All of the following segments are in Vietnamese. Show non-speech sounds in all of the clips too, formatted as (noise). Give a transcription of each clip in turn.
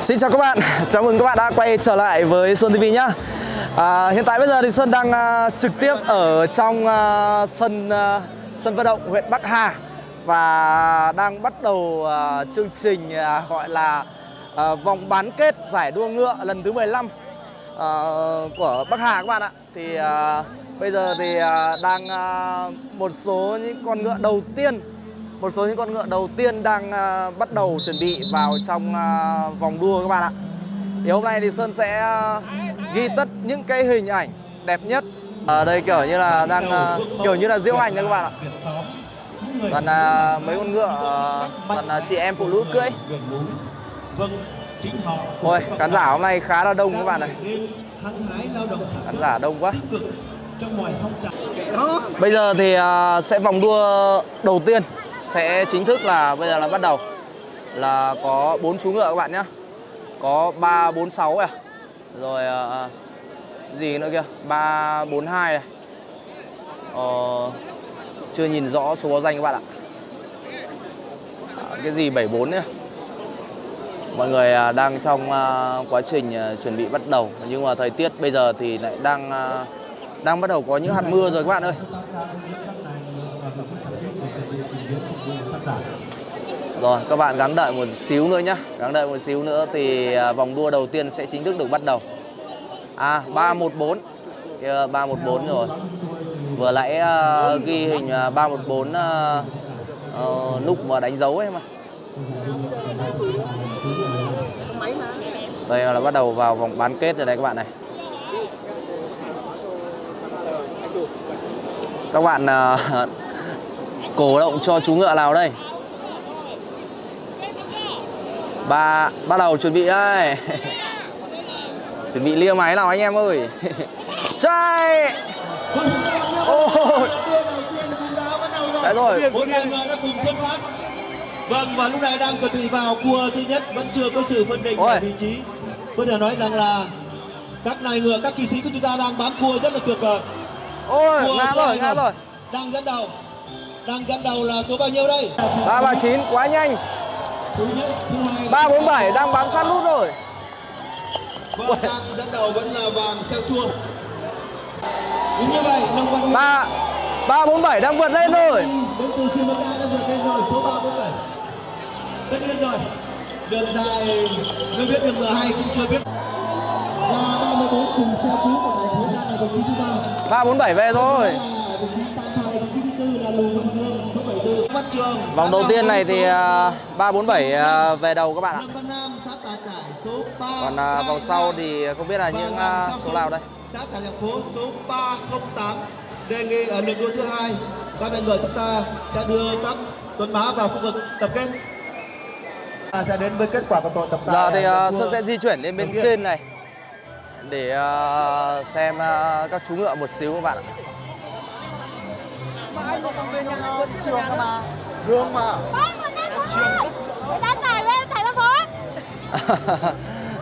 Xin chào các bạn, chào mừng các bạn đã quay trở lại với Sơn TV nhá. À, Hiện tại bây giờ thì Sơn đang uh, trực tiếp ở trong uh, sân uh, sân vận động huyện Bắc Hà Và đang bắt đầu uh, chương trình uh, gọi là uh, vòng bán kết giải đua ngựa lần thứ 15 uh, của Bắc Hà các bạn ạ. Thì uh, bây giờ thì uh, đang uh, một số những con ngựa đầu tiên một số những con ngựa đầu tiên đang uh, bắt đầu chuẩn bị vào trong uh, vòng đua các bạn ạ. Thì hôm nay thì Sơn sẽ uh, ghi tất những cái hình ảnh đẹp nhất. Ở đây kiểu như là đang uh, kiểu như là diễu hành nha các bạn ạ. Toàn là uh, mấy con ngựa uh, toàn là chị em phụ nữ cưỡi. Ôi, khán giả hôm nay khá là đông các bạn này Khán giả đông quá. Bây giờ thì uh, sẽ vòng đua đầu tiên sẽ chính thức là bây giờ là bắt đầu. Là có bốn chú ngựa các bạn nhé có ba bốn sáu này. Rồi uh, gì nữa kia? Ba bốn hai này. Ờ, chưa nhìn rõ số báo danh các bạn ạ. À, cái gì 74 nữa mọi người uh, đang trong uh, quá trình uh, chuẩn bị bắt đầu. Nhưng mà thời tiết bây giờ thì lại đang uh, đang bắt đầu có những hạt mưa rồi các bạn ơi. Rồi các bạn gắng đợi một xíu nữa nhé Gắng đợi một xíu nữa thì à, vòng đua đầu tiên sẽ chính thức được bắt đầu. À 314 yeah, 314 rồi. Vừa nãy uh, ghi hình uh, 314 uh, uh, nút mà đánh dấu ấy mà. Đây là bắt đầu vào vòng bán kết rồi đây các bạn này. Các bạn uh, (laughs) cổ động cho chú ngựa nào đây? Ba bắt đầu chuẩn bị đây. (laughs) Chuẩn bị lia máy nào anh em ơi. (laughs) Chạy! Ôi! Đấy rồi. Vâng và lúc này đang chuẩn bị vào cua thứ nhất vẫn chưa có sự phân định Ôi. vị trí. Có thể nói rằng là các nài ngựa các kỳ sĩ của chúng ta đang bám cua rất là tuyệt vời. Ôi! Cua ngã rồi ngã rồi. Đang dẫn đầu. Đang dẫn đầu là số bao nhiêu đây? Ba ba chín. Quá nhanh thứ nhất thứ hai ba bốn bảy đang bám sát nút rồi. Vâng đang dẫn đầu vẫn là vàng xeo chua đúng như vậy nông văn ba ba bốn bảy đang vượt lên rồi. Đến từ Lanka đã vượt lên rồi số 347 tất nhiên rồi. Đường dài chưa biết đường M2 cũng chưa biết. Và 34 cùng xe cứu của đại phố đang là đồng chí thứ ba. Ba bốn bảy về rồi. Đồng chí Tam Thoại đồng chí thứ tư là Lù Văn vòng đầu tiên này thì à, ba bốn bảy à, về đầu các bạn ạ. Lâm Văn Nam xã Tà Cải số 3 còn à, vòng sau thì không biết là những à, số nào đây? xã Cải Lộc Phố số 308 đề nghị ở lượt đua thứ hai các đại ngựa chúng ta sẽ đưa các tuấn mã vào khu vực tập kết. Ta sẽ đến với kết quả của tổ tập giờ thì uh, sơn sẽ di chuyển lên bên trên này để uh, xem uh, các chú ngựa một xíu các bạn ạ Dương mà. Người ta giải lên thải ra phố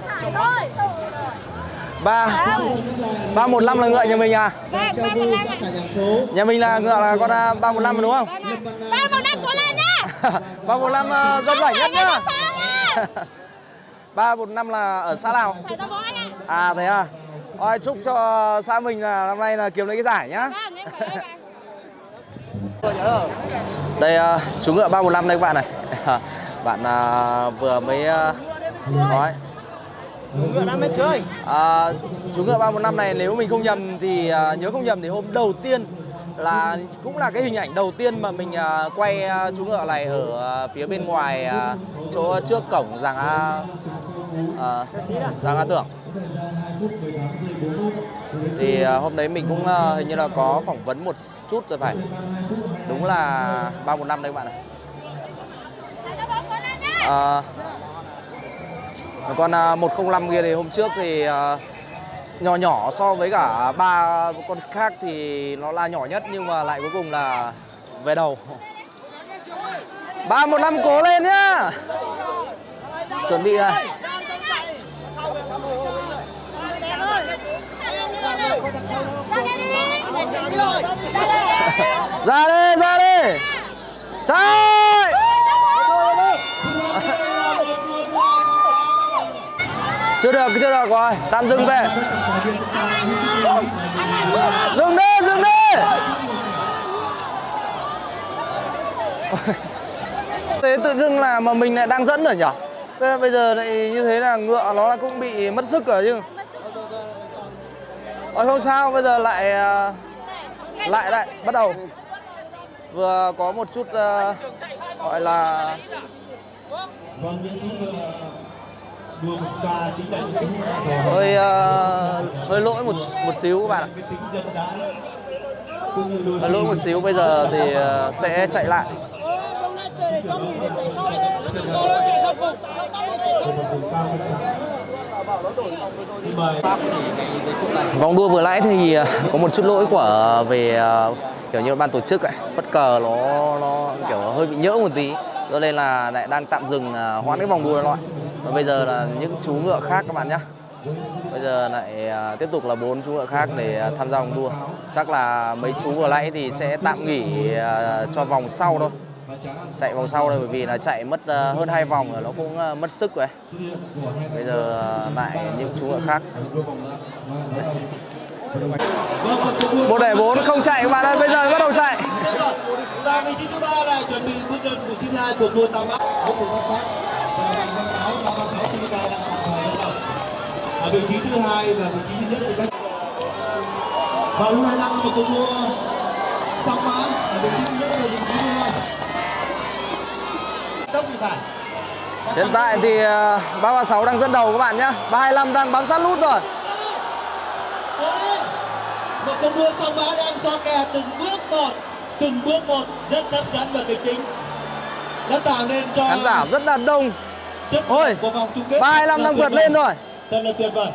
Thải thôi ba. Ba một năm là ngựa nhà mình à? Vâng, nhà mình là ngựa là con à, ba một năm đúng không? Vâng. Ba một năm cố lên (laughs) nhá. Ba một năm uh, dân rảnh nhất nhá. (laughs) Ba một năm là ở xã nào? À thế à? Ôi, chúc cho xã mình là năm nay là kiếm lấy cái giải nhá (laughs) Đây uh, chú ngựa 315 đây các bạn này. (laughs) Bạn uh, vừa mới uh, nói. À, chú ngựa 315 này nếu mình không nhầm thì à, nhớ không nhầm thì hôm đầu tiên là cũng là cái hình ảnh đầu tiên mà mình à, quay à, chú ngựa này ở à, phía bên ngoài à, chỗ trước cổng Giàng A à, Giàng A Tưởng. Thì à, hôm đấy mình cũng à, hình như là có phỏng vấn một chút rồi phải đúng là 315 đây các bạn ờ, này À, con à, 105 kia thì hôm trước thì à, nhỏ nhỏ so với cả ba con khác thì nó là nhỏ nhất nhưng mà lại cuối cùng là về đầu. 315 cố lên nhá. Chuẩn bị Ra đây ra Ra đi, ra đi. Chạy! chưa được chưa được rồi. Tạm dừng về. Dừng đi dừng đi. (laughs) Thế tự dưng là mà mình lại đang dẫn rồi nhỉ? Thế là bây giờ lại như thế là ngựa nó là cũng bị mất sức rồi chứ. Ờ, không sao bây giờ lại ờ, lại lại bắt đầu. Vừa có một chút uh, gọi là hơi uh, hơi lỗi một một xíu các bạn ạ. Hơi lỗi một xíu bây giờ thì uh, sẽ chạy lại. Vòng đua vừa nãy thì ờ, có một chút lỗi của về ờ, kiểu như ban tổ chức ấy, bất cờ nó nó kiểu hơi bị nhỡ một tí. Cho nên là lại đang tạm dừng ờ, hoãn cái vòng đua loại, Và bây giờ là những chú ngựa khác các bạn nhé. Bây giờ lại tiếp tục là bốn chú ngựa khác để tham gia vòng đua. Chắc là mấy chú vừa nãy thì sẽ tạm nghỉ cho vòng sau thôi. Chạy vòng sau đây bởi vì là chạy mất ờ, hơn hai vòng rồi, nó cũng ờ, mất sức rồi. Bây giờ ờ, lại những chú ngựa khác. một để bốn, không chạy các bạn ơi, bây giờ bắt đầu chạy vị trí thứ hai ở vị trí thứ hai và vị trí thứ nhất của các và lúc này đang là một cuộc đua song mã ở vị trí thứ nhất và vị trí thứ hai hiện tại thì à, 336 đang dẫn đầu các bạn nhé 325 đang bám sát nút rồi. Một cuộc đua song mã đang so kè từng bước một từng bước một rất hấp dẫn và kịch tính. Đã tạo nên cho khán giả rất là đông. Ôi, lượng của vòng chung kết. 325 đang vượt lên rồi. Thật là tuyệt vời.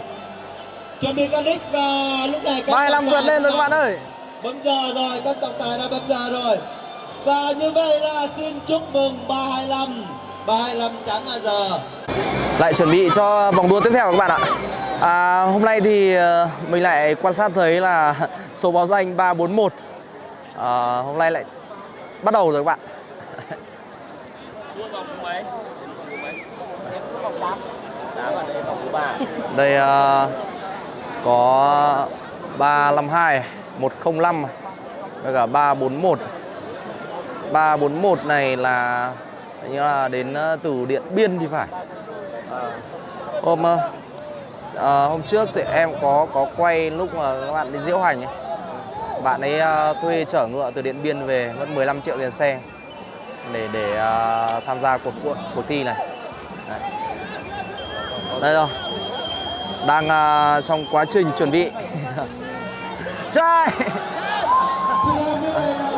Chuẩn bị canic và lúc này các 325 trọng vượt lên rồi các bạn ơi. Bấm giờ rồi, các trọng tài đã bấm giờ rồi. Và như vậy là xin chúc mừng 325. 325 trắng là giờ. lại chuẩn bị cho vòng đua tiếp theo các bạn ạ à, hôm nay thì ờ, mình lại quan sát thấy là (laughs) số báo danh 341 à, ờ, hôm nay lại bắt đầu rồi các bạn (laughs) đây uh, có 352 105 và cả 341 341 này là như là đến ờ, từ Điện Biên thì phải. Ờ. Hôm ờ, ờ, hôm trước thì em có có quay lúc mà các bạn đi diễu hành ấy. bạn ấy ờ, thuê chở ngựa từ Điện Biên về mất 15 triệu tiền xe để để ờ, tham gia cuộc cuộc, cuộc thi này. Đấy. đây rồi. Đang ờ, trong quá trình chuẩn bị. (laughs) Trời (laughs)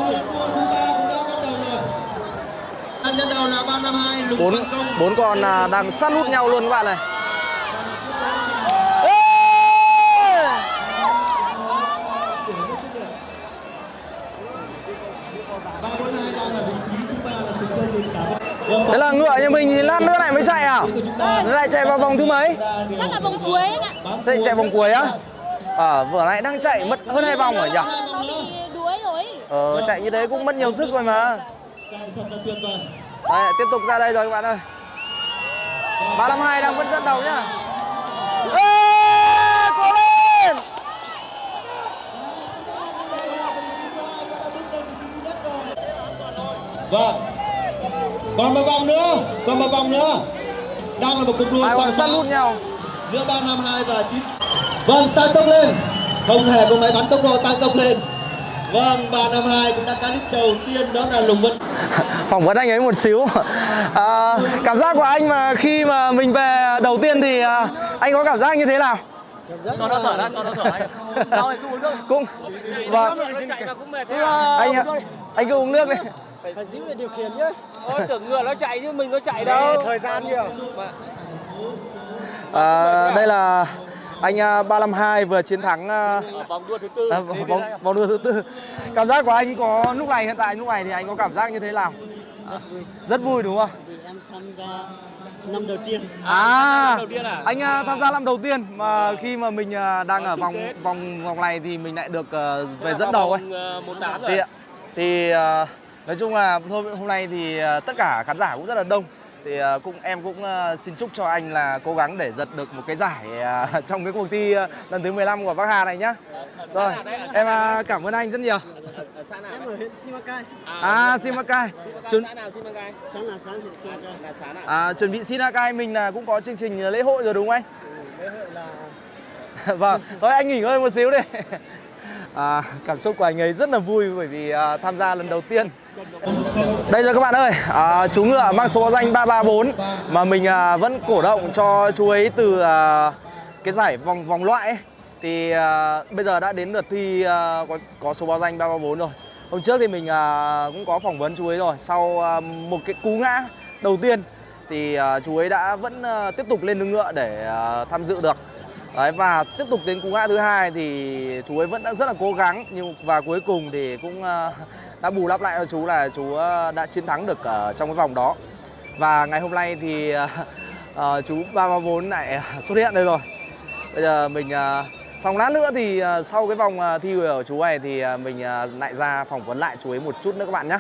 Anh dẫn đầu là 352 Lục bốn bốn con à, đang sát nút nhau luôn các bạn này Ê! 342 đang ở vị trí thứ ba là Sừng Sơn Đình Tả Thế là ngựa nhà mình thì lát nữa lại mới chạy à? Nó lại chạy vào vòng thứ mấy? Chắc là vòng cuối anh ạ. Chạy chạy vòng cuối á? À, vừa nãy đang chạy mất hơn hai vòng rồi nhỉ? Nó bị đuối rồi. Ờ, chạy như thế cũng mất nhiều sức rồi mà Đây, tiếp tục ra đây rồi các bạn ơi 352 đang vẫn dẫn đầu nhá Ê, cố lên Vâng. Còn một vòng nữa, còn một vòng nữa. Đang là một cuộc đua sát mã nút nhau giữa 352 và 9. Vâng, tăng tốc lên. Không hề có máy bắn tốc độ tăng tốc lên. Vâng, 352 cũng đã cán đích đầu tiên đó là Lùng Vân. (laughs) phỏng vấn anh ấy một xíu. À, cảm giác của anh mà khi mà mình về đầu tiên thì à, anh có cảm giác như thế nào? Cho nó thở ra cho nó thở anh đâu thì cứ uống nước. Cũng vâng nó anh ạ anh cứ uống nước đi. Phải giữ về điều khiển nhé ôi tưởng ngựa nó chạy chứ mình có chạy đâu. thời gian nhiều. À, đây là anh à, 352 vừa chiến thắng à, vòng đua thứ tư. à, vòng, vòng đua thứ tư. Cảm giác của anh có lúc này hiện tại lúc này thì anh có cảm giác như thế nào? Rất vui. Đúng không? Vì em tham gia năm đầu tiên. À đầu tiên à? anh à, tham gia năm đầu tiên mà khi mà mình à, đang ở vòng vòng vòng này thì mình lại được à, về dẫn đầu ấy. thì thì à, nói chung là thôi hôm nay thì à, tất cả khán giả cũng rất là đông thì à, cũng em cũng à, xin chúc cho anh là cố gắng để giật được một cái giải à, (laughs) trong cái cuộc thi lần thứ 15 của Bắc Hà này nhá. Rồi, em cảm ơn anh rất nhiều. Ở xã nào? Em ở huyện Simacai. À, Simacai. Chuẩn, Xã nào Simacai? Là xã nào? à, chuẩn bị Simacai mình là cũng có chương trình lễ hội rồi đúng không anh? Lễ hội là (laughs) vâng, thôi anh nghỉ ngơi một xíu đi. À, cảm xúc của anh ấy rất là vui bởi vì à, tham gia lần đầu tiên. Đây rồi các bạn ơi, à, chú ngựa mang số báo danh 334 mà mình à, vẫn cổ động cho chú ấy từ à, cái giải vòng vòng loại ấy. Thì à, bây giờ đã đến lượt thi à, có, có số báo danh 334 rồi. Hôm trước thì mình à, cũng có phỏng vấn chú ấy rồi. Sau à, một cái cú ngã đầu tiên thì à, chú ấy đã vẫn à, tiếp tục lên lưng ngựa để à, tham dự được. Đấy, và tiếp tục đến cú ngã thứ hai thì chú ấy vẫn đã rất là cố gắng nhưng và cuối cùng thì cũng ờ, (laughs) đã bù đắp lại cho chú là chú ờ, đã chiến thắng được ở trong cái vòng đó. Và ngày hôm nay thì (laughs) chú ba chú 334 lại (laughs) xuất hiện đây rồi. Bây giờ mình xong lát nữa thì sau cái vòng thi của chú này thì mình lại ra phỏng vấn lại chú ấy một chút nữa các bạn nhé.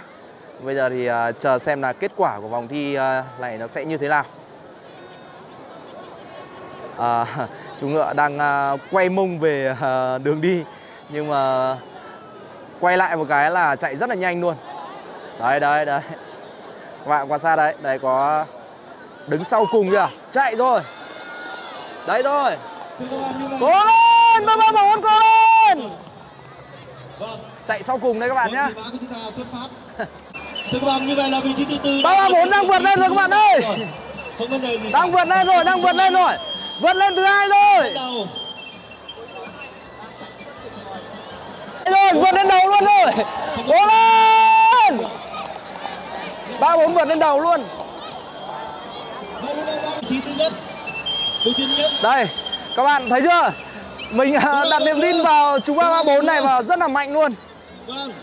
Bây giờ thì chờ xem là kết quả của vòng thi này nó sẽ như thế nào. À, (laughs) chú ngựa đang à, quay mông về à, đường đi nhưng mà quay lại một cái là chạy rất là nhanh luôn. Đấy đấy đấy. Các bạn quan sát đấy, đấy có đứng sau cùng chưa? Chạy rồi. Đấy rồi. Cố lên, ba ba bốn cố lên. Chạy sau cùng đấy các bạn nhá. Thưa các bạn, như vậy là vị trí thứ tư. Ba ba bốn đang vượt lên rồi các bạn ơi. Đang vượt lên rồi, đang vượt lên rồi. Vượt lên thứ hai rồi. Rồi vượt lên đầu luôn rồi. Cố lên. Ba bốn vượt lên đầu luôn. Đây các bạn thấy chưa? Mình à, đặt niềm tin vào chú ba ba bốn này và rất là mạnh luôn. Vâng.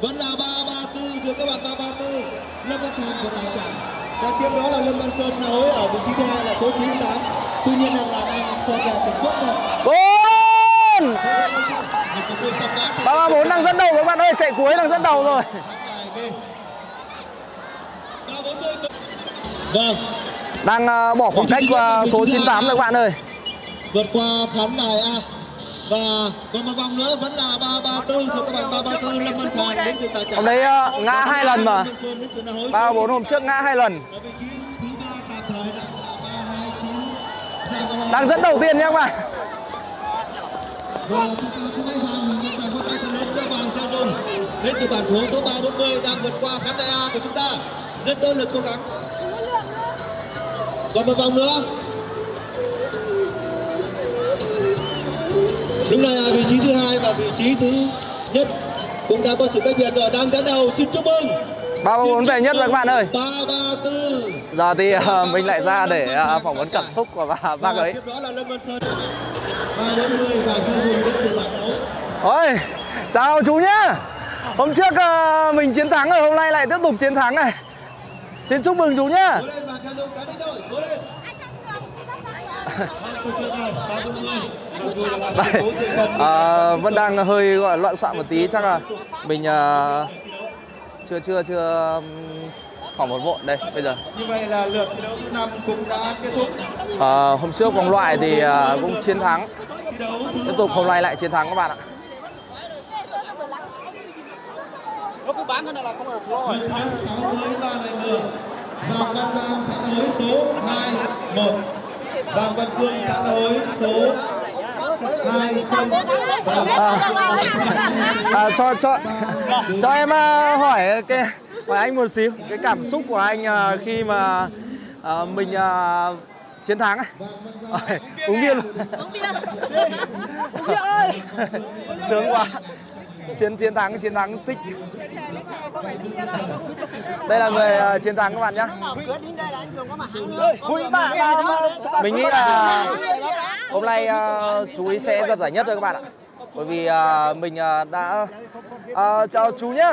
Vẫn là 334 thưa các bạn 334. Lâm Văn Thành của Tài Chẳng. Và tiếp đó là Lâm Văn Sơn là hối ở vị trí thứ hai là số 98. Tuy nhiên rằng là đang so kè Trung Quốc rồi. ngã. ba ba bốn đang dẫn đầu các bạn ơi chạy cuối đang dẫn đầu rồi Thắng tài B. 340. Vâng. đang à, bỏ khoảng cách à, số 98 rồi các bạn ơi vượt qua khán đài A và còn một vòng nữa vẫn là 334 thưa các bạn 334 Lâm Văn Thành đến từ Tài ông đấy ngã hai lần mà. Ba bốn hôm trước ngã hai lần. Ở vị trí thứ ba tạm thời là 329 Giang Công An. đang dẫn đầu tiên nhé các bạn. Và chúng ta không tay lớn cho đến từ bản phố số 340 đang vượt qua khán đài A của chúng ta. Rất nỗ lực cố gắng. Còn một vòng nữa này là vị trí thứ hai và vị trí thứ nhất cũng đã có sự cách biệt rồi. Đang dẫn đầu xin chúc mừng. Ba ba bốn về nhất rồi các bạn ơi. ba ba tư. Giờ thì à, mình lại ra để à, phỏng vấn cảm xúc của bà bác ấy. Ôi, chào chú nhá. Hôm trước à, mình chiến thắng rồi, hôm nay lại tiếp tục chiến thắng này. Xin chúc mừng chú nhá cố lên và chu dung đã đến rồi cố lên tuyệt vời rồi, 340. Mặc dù là Đây, à, vẫn đang hơi gọi loạn xạ một tí chắc là mình à, chưa chưa chưa phỏng một vội đây bây giờ Như vậy là lượt thi đấu thứ năm cũng đã kết thúc. à, hôm trước vòng loại thì à, cũng chiến thắng tiếp tục hôm nay lại chiến thắng các bạn ạ nó cứ bán thế này là không được. Vàng Văn Giang xã hối số 21. Vàng Văn Cương xã hối số 20 và à, cho cho cho em à, hỏi cái hỏi anh một xíu cái cảm xúc của anh à, khi mà à, mình à, chiến thắng. Ôi, uống bia luôn. Uống bia Uống bia ơi. (laughs) Sướng quá chiến chiến thắng chiến thắng thích. Đây là người à, chiến thắng các bạn bà mình nghĩ là hôm nay à, chú ý sẽ giật giải nhất thôi các bạn ạ. Bởi vì à, mình đã à, chào chú nhé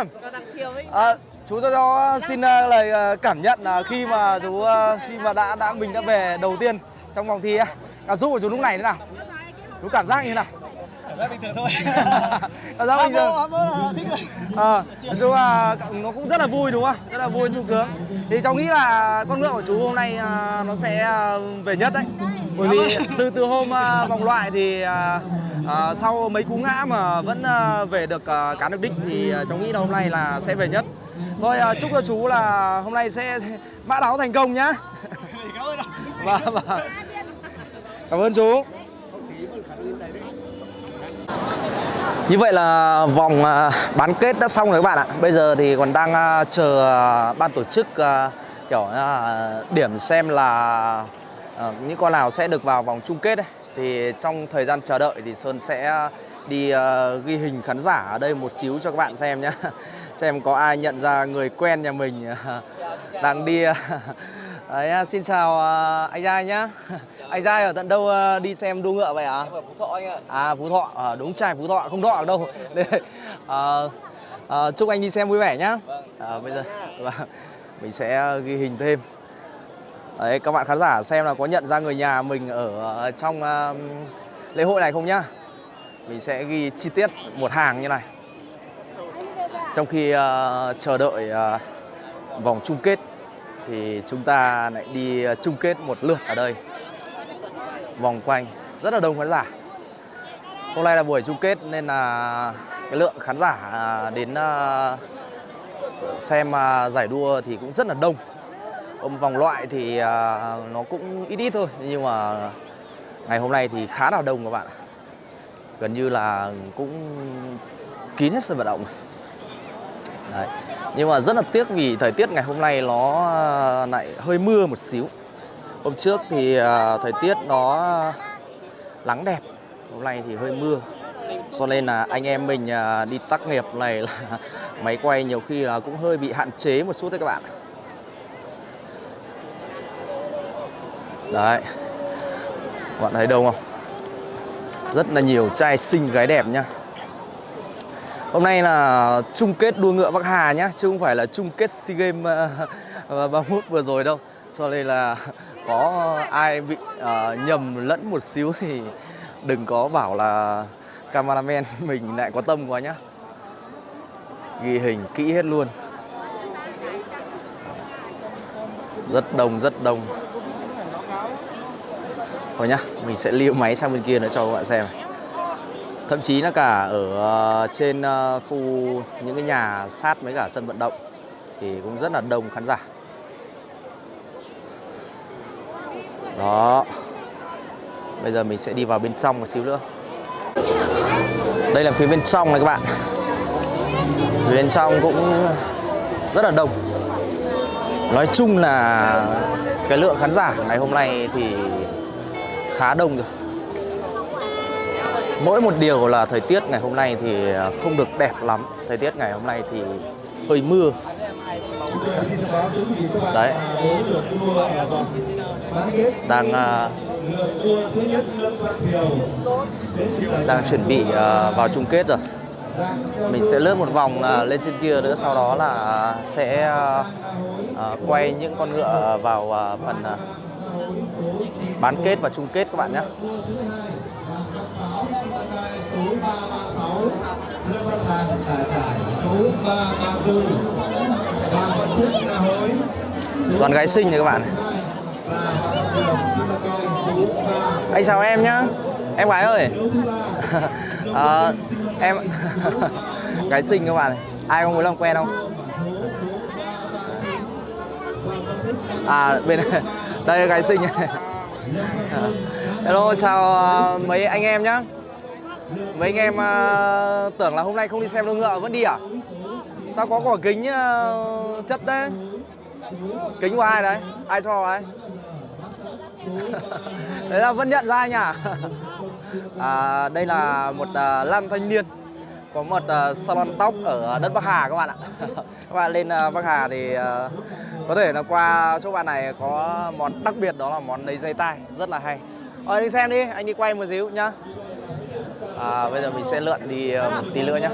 à, chú cho cho xin lời cảm nhận là khi mà chú khi mà đã đã mình đã về đầu tiên trong vòng thi cảm xúc của chú lúc này thế nào? Chú cảm giác như thế nào bình thường thôi cảm giác bình thường bố là thích rồi Ờ, nói chung là nó cũng rất là vui đúng không? Rất là vui sung sướng. Thì cháu nghĩ là con ngựa của chú hôm nay à, nó sẽ à, về nhất đấy. Bởi vì từ từ hôm à, vòng loại thì à, à, sau mấy cú ngã mà vẫn à, về được à, cán được đích thì à, cháu nghĩ là hôm nay là sẽ về nhất. Thôi à, chúc cho chú là hôm nay sẽ mã đáo thành công nhá. cảm ơn ạ Vâng vâng. Cảm ơn chú. Như vậy là vòng à, bán kết đã xong rồi các bạn ạ. Bây giờ thì còn đang à, chờ ban tổ chức à, kiểu điểm xem là những con nào sẽ được vào vòng chung kết ấy. Thì trong thời gian chờ đợi thì Sơn sẽ đi ghi hình khán giả ở đây một xíu cho các bạn xem nhé. (laughs) Xem có ai nhận ra người quen nhà mình đang đi (laughs) Đấy, xin chào anh trai nhá. (laughs) Anh Giai ở tận đâu à, đi xem đua ngựa vậy ạ? Em ở Phú Thọ anh ạ. À Phú Thọ, à, đúng trai Phú Thọ không đọ được đâu. À, à, chúc anh đi xem vui vẻ nhá. À, bây giờ (laughs) vâng, mình sẽ ghi hình thêm. Đấy, các bạn khán giả xem là có nhận ra người nhà mình ở ờ, trong à, lễ hội này không nhá. Mình sẽ ghi chi tiết một hàng như này. Trong khi à, chờ đợi à, vòng chung kết thì chúng ta lại đi à, chung kết một lượt ở đây. Vòng quanh, rất là đông khán giả. Hôm nay là buổi chung kết nên là cái lượng khán giả à, đến à, xem à, giải đua thì cũng rất là đông. Ông vòng loại thì nó cũng ít ít thôi, nhưng mà ngày hôm nay thì khá là đông các bạn. ạ. Gần như là cũng kín hết sân vận động. Đấy. Nhưng mà rất là tiếc vì thời tiết ngày hôm nay nó lại hơi mưa một xíu. Hôm trước thì à, thời tiết nó nắng đẹp, hôm nay thì hơi mưa. Cho nên là anh em mình à, đi tác nghiệp này là (laughs) máy quay nhiều khi là cũng hơi bị hạn chế một chút đấy các bạn. Đấy. Các bạn thấy đâu không? Rất là nhiều trai xinh gái đẹp nhá. Hôm nay là chung kết đua ngựa Bắc Hà nhá, chứ không phải là chung kết SEA Games à, (laughs) 31 vừa rồi đâu. Cho nên là có ai bị uh, nhầm lẫn một xíu thì đừng có bảo là cameraman (laughs) mình lại có tâm quá nhá. Ghi hình kỹ hết luôn. Rất đông, rất đông. Thôi nhá, mình sẽ lưu máy sang bên kia nữa cho các bạn xem. Thậm chí là cả ở ờ, trên ờ, khu những cái nhà sát với cả sân vận động thì cũng rất là đông khán giả. Đó. Bây giờ mình sẽ đi vào bên trong một xíu nữa. Đây là phía bên trong này các bạn. Phía bên trong cũng rất là đông. Nói chung là cái lượng khán giả ngày hôm nay thì khá đông rồi. Mỗi một điều là thời tiết ngày hôm nay thì không được đẹp lắm. Thời tiết ngày hôm nay thì hơi mưa. Đấy. Đang à, đang chuẩn bị à, vào chung kết rồi. Mình sẽ lướt một vòng à, lên trên kia nữa, sau đó là sẽ quay những con ngựa vào phần bán kết và chung kết các bạn nhé. Toàn gái sinh nha các bạn. này. Anh chào em nhá. Em gái ơi. (laughs) Ờ, em (laughs) gái xinh các bạn này. Ai có muốn làm quen không? À bên này. (laughs) đây là gái xinh này. Hello chào ờ, mấy anh em nhá. Mấy anh em ờ, tưởng là hôm nay không đi xem đua ngựa vẫn đi à? Sao có quả kính ờ, chất đấy? Kính của ai đấy? Ai cho ai? Đấy là vẫn nhận ra nhỉ? À. (laughs) à, đây là một à, nam thanh niên có một uh, salon tóc ở đất Bắc Hà các bạn ạ. (laughs) các bạn lên uh, Bắc Hà thì uh, có thể là qua chỗ bạn này có món đặc biệt đó là món lấy dây tai rất là hay. Rồi đi xem đi, anh đi quay một xíu nhá. À, bây giờ mình sẽ lượn đi uh, một tí nữa nhá.